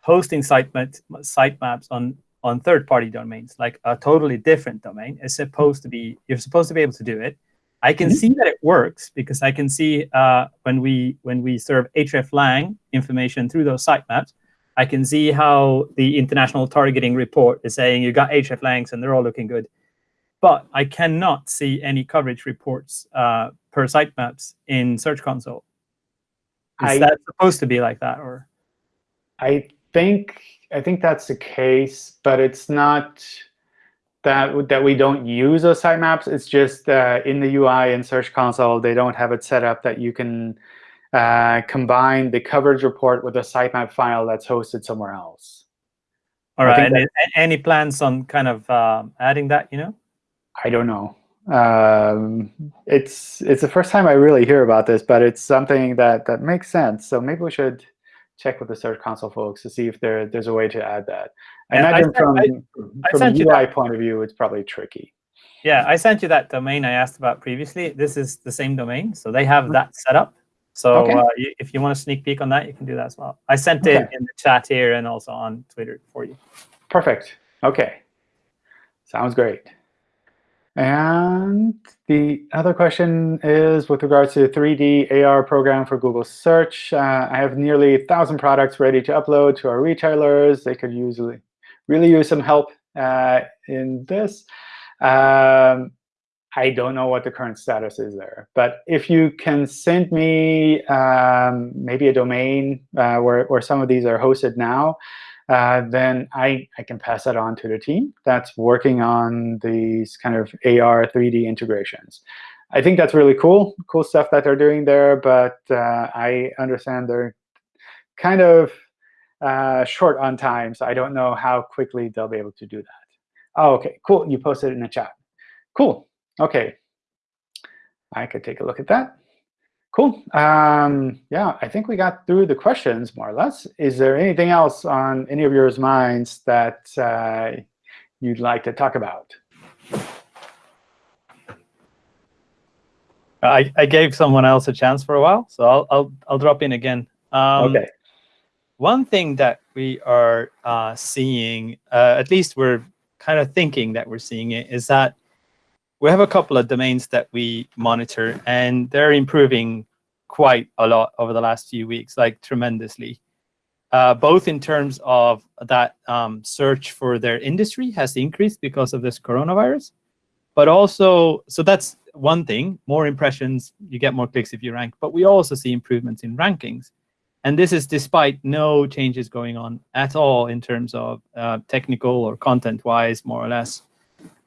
hosting sitemap, sitemaps on on third-party domains, like a totally different domain, is supposed to be you're supposed to be able to do it. I can Mhm. see that it works because I can see uh, when we when we serve hreflang information through those sitemaps, I can see how the international targeting report is saying you got hreflangs and they're all looking good. But I cannot see any coverage reports uh, per sitemaps in Search Console. Is I- that supposed to be like that, or I think I think that's the case, but it's not that that we don't use those sitemaps. It's just uh, in the UI in Search Console, they don't have it set up that you can uh, combine the coverage report with a sitemap file that's hosted somewhere else. All right. I And any plans on kind of um, adding that? You know, I don't know. Um, it's it's the first time I really hear about this, but it's something that that makes sense. So maybe we should check with the Search Console folks to see if there there's a way to add that. I Yeah, I sent- from I from you UI that. point of view, it's probably tricky. yeah, I sent you that domain I asked about previously. This is the same domain, so they have that set up. So Okay. uh, you, if you want a sneak peek on that, you can do that as well. I sent it in the chat here and also on Twitter for you. Perfect. OK. Sounds great. And the other question is with regards to the 3D AR program for Google Search. Uh, I have nearly 1,000 products ready to upload to our retailers. They could usually really use some help uh, in this. Um, I don't know what the current status is there. But if you can send me um, maybe a domain uh, where, where some of these are hosted now, uh, then I, I can pass that on to the team that's working on these kind of AR 3D integrations. I think that's really cool, cool stuff that they're doing there, but uh, I understand they're kind of uh, short on time, so I don't know how quickly they'll be able to do that. Oh, OK, cool. You posted it in the chat. Cool. OK. I could take a look at that. Cool. Um, yeah, I think we got through the questions more or less. Is there anything else on any of your minds that uh, you'd like to talk about? I, I gave someone else a chance for a while, so I'll I'll, I'll drop in again. Um, OK. One thing that we are uh, seeing, uh, at least we're kind of thinking that we're seeing it, is that we have a couple of domains that we monitor, and they're improving quite a lot over the last few weeks, like tremendously. Uh, both in terms of that um, search for their industry has increased because of this coronavirus, but also, so that's one thing, more impressions, you get more clicks if you rank, but we also see improvements in rankings. And this is despite no changes going on at all in terms of uh, technical or content-wise, more or less.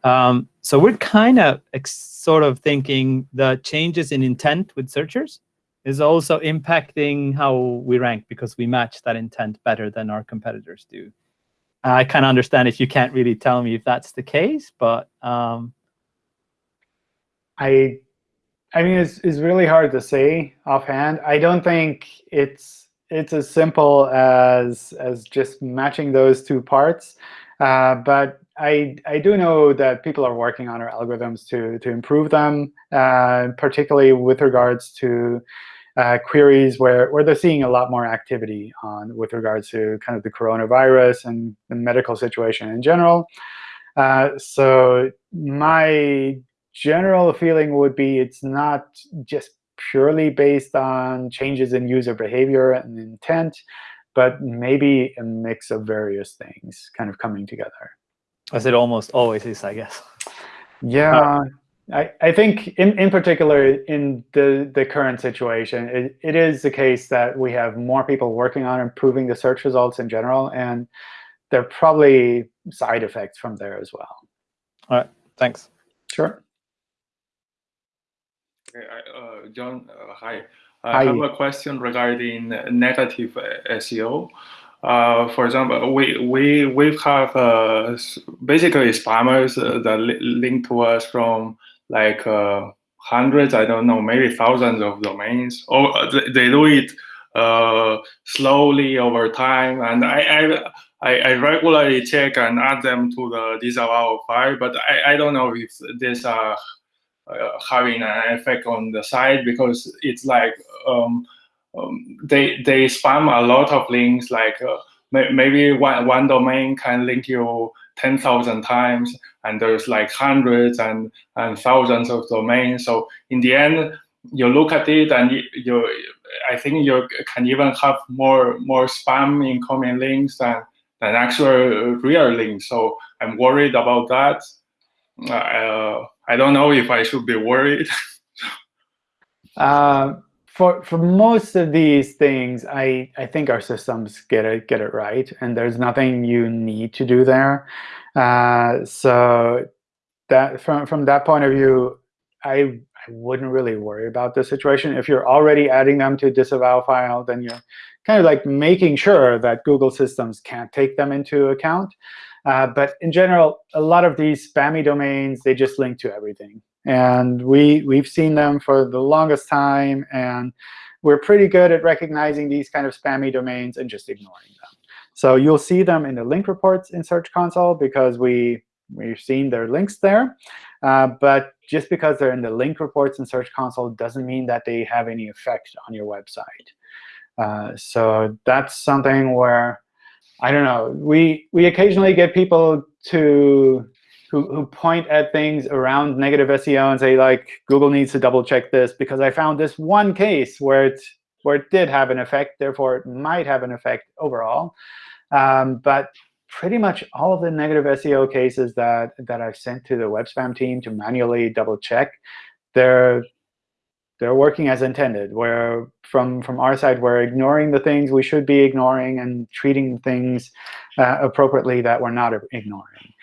Um, so we're kind of sort of thinking the changes in intent with searchers is also impacting how we rank because we match that intent better than our competitors do. I kind of understand if you can't really tell me if that's the case, but um, I, I mean, it's, it's really hard to say offhand. I don't think it's it's as simple as as just matching those two parts. Uh, but I I do know that people are working on our algorithms to to improve them, uh, particularly with regards to uh, queries where, where they're seeing a lot more activity on with regards to kind of the coronavirus and the medical situation in general. Uh, so my general feeling would be it's not just purely based on changes in user behavior and intent, but maybe a mix of various things kind of coming together. As it almost always is, I guess. Yeah, I, I think in, in particular in the, the current situation, it, it is the case that we have more people working on improving the search results in general, and there are probably side effects from there as well. All right, thanks. Sure. Okay, I, uh, John, uh, hi. I hi. have a question regarding negative SEO. Uh, for example, we we we have uh, basically spammers uh, that li link to us from like uh, hundreds, I don't know, maybe thousands of domains. Or uh, they do it slowly over time, and I, I, I regularly check and add them to the disavow file, but I, I don't know if this are having an effect on the site because it's like um, um, they they spam a lot of links like uh, maybe one, one domain can link you 10,000 times and there's like hundreds and, and thousands of domains. So in the end, you look at it and you, you I think you can even have more more spam incoming links than, than actual real links. So I'm worried about that. Uh, I don't know if I should be worried. uh, for for most of these things, I I think our systems get it get it right, and there's nothing you need to do there. Uh, so that from from that point of view, I I wouldn't really worry about the situation. If you're already adding them to disavow file, then you're kind of like making sure that Google systems can't take them into account. Uh, but in general, a lot of these spammy domains, they just link to everything. And we, we've seen them for the longest time. And we're pretty good at recognizing these kind of spammy domains and just ignoring them. So you'll see them in the link reports in Search Console because we, we've seen their links there. Uh, but just because they're in the link reports in Search Console doesn't mean that they have any effect on your website. Uh, so that's something where, I don't know, we, we occasionally get people to who, who point at things around negative SEO and say, like, Google needs to double check this because I found this one case where it, where it did have an effect. Therefore, it might have an effect overall. Um, but pretty much all of the negative SEO cases that, that I've sent to the web spam team to manually double check, they're, they're working as intended, where from, from our side, we're ignoring the things we should be ignoring and treating things uh, appropriately that we're not ignoring.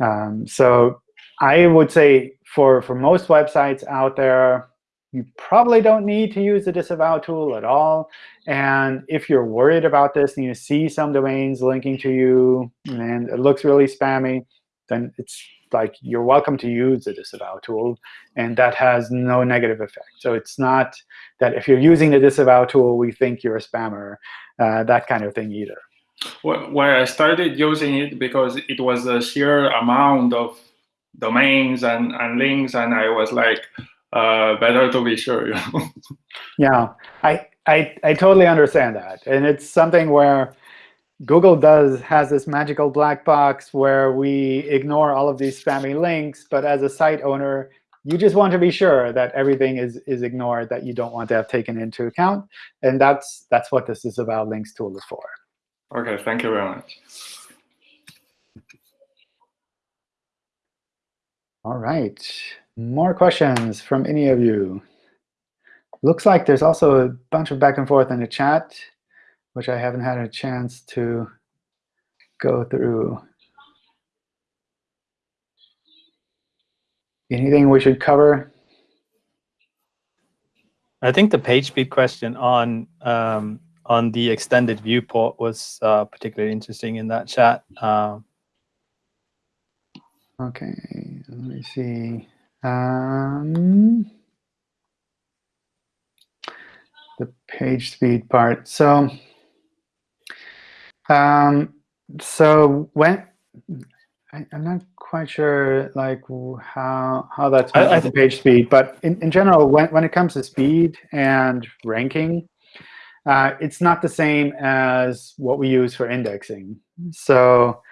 Um, so I would say for, for most websites out there, you probably don't need to use the disavow tool at all. And if you're worried about this and you see some domains linking to you and it looks really spammy, then it's like you're welcome to use the disavow tool. And that has no negative effect. So it's not that if you're using the disavow tool, we think you're a spammer, uh, that kind of thing either. Well, I started using it because it was a sheer amount of domains and, and links, and I was like, uh, better to be sure. Yeah, I, I, I totally understand that. And it's something where Google does has this magical black box where we ignore all of these spammy links. But as a site owner, you just want to be sure that everything is, is ignored that you don't want to have taken into account. And that's, that's what disavow links tool is for. OK, thank you very much. All right. More questions from any of you? Looks like there's also a bunch of back and forth in the chat, which I haven't had a chance to go through. anything we should cover? I think the page speed question on um, on the extended viewport was uh, particularly interesting in that chat. Um, okay, let me see. Um, the page speed part. So, um, so when I, am not quite sure like how how that's I, I the page speed, but in, in general, when when it comes to speed and ranking, uh, it's not the same as what we use for indexing. So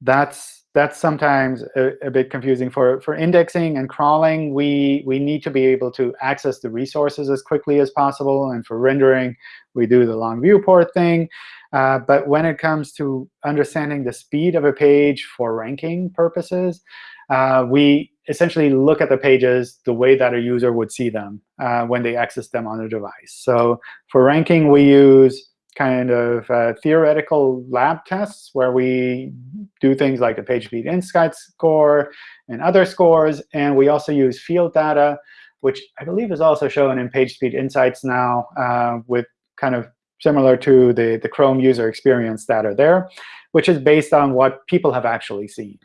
that's that's sometimes a, a, bit confusing. For, for indexing and crawling, we, we need to be able to access the resources as quickly as possible. And for rendering, we do the long viewport thing. Uh, but when it comes to understanding the speed of a page for ranking purposes, uh, we essentially look at the pages the way that a user would see them uh, when they access them on a device. So for ranking, we use kind of uh, theoretical lab tests where we do things like the PageSpeed Insight score and other scores. And we also use field data, which I believe is also shown in PageSpeed Insights now uh, with kind of similar to the, the Chrome user experience data there, which is based on what people have actually seen.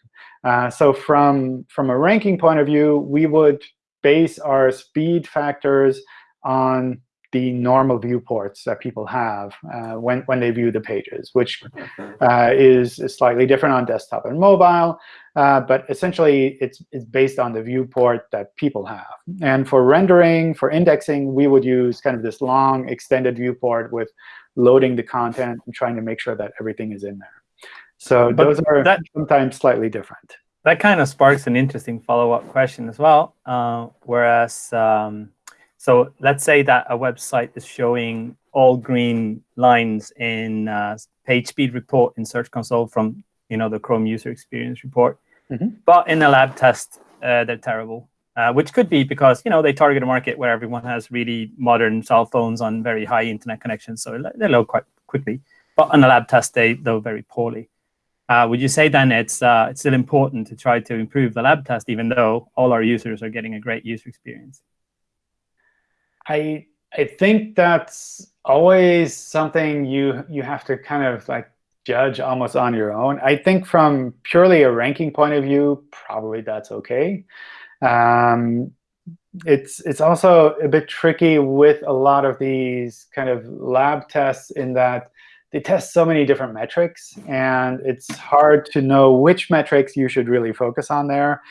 Uh, so from, from a ranking point of view, we would base our speed factors on the normal viewports that people have uh, when, when they view the pages, which uh, is, is, slightly different on desktop and mobile. Uh, but essentially, it's, it's based on the viewport that people have. And for rendering, for indexing, we would use kind of this long, extended viewport with loading the content and trying to make sure that everything is in there. So but those are that, sometimes slightly different. That kind of sparks an interesting follow-up question as well. Uh, whereas um, so let's say that a website is showing all green lines in uh, page speed report in Search Console from you know the Chrome user experience report, mm -hmm. but in a lab test uh, they're terrible, uh, which could be because you know they target a market where everyone has really modern cell phones on very high internet connections, so they load quite quickly. But in a lab test they load very poorly. Uh, would you say then it's uh, it's still important to try to improve the lab test, even though all our users are getting a great user experience? I I think that's always something you you have to kind of like judge almost on your own. I think from purely a ranking point of view, probably that's OK. Um, it's it's also a bit tricky with a lot of these kind of lab tests in that they test so many different metrics, and it's hard to know which metrics you should really focus on there.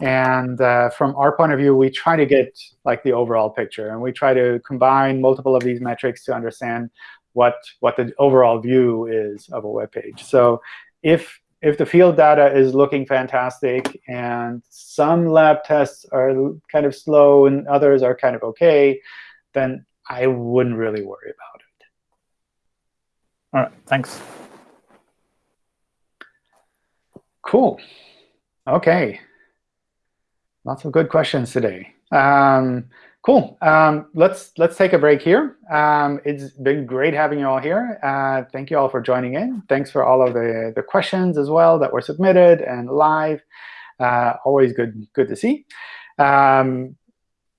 And uh, from our point of view, we try to get like the overall picture. And we try to combine multiple of these metrics to understand what, what the overall view is of a web page. So if, if the field data is looking fantastic and some lab tests are kind of slow and others are kind of OK, then I wouldn't really worry about it. All right, thanks. Cool. OK. Lots of good questions today. Um, cool. Um, let's let's take a break here. Um, it's been great having you all here. Uh, thank you all for joining in. Thanks for all of the, the questions as well that were submitted and live. Uh, always good good to see. Um,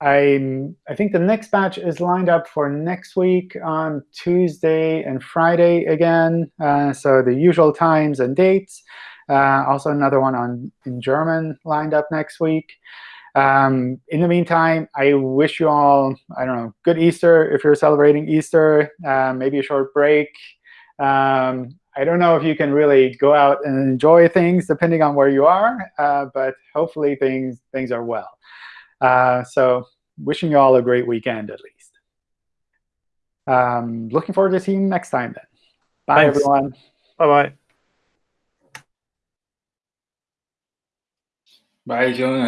I I think the next batch is lined up for next week on Tuesday and Friday again. Uh, so the usual times and dates. Uh, also another one on in German lined up next week. Um, in the meantime, I wish you all, I don't know, good Easter if you're celebrating Easter, uh, maybe a short break. Um, I don't know if you can really go out and enjoy things depending on where you are, uh, but hopefully things, things are well. Uh, so wishing you all a great weekend at least. Um, looking forward to seeing you next time then. Bye, Thanks. everyone. Bye-bye. Bye, John.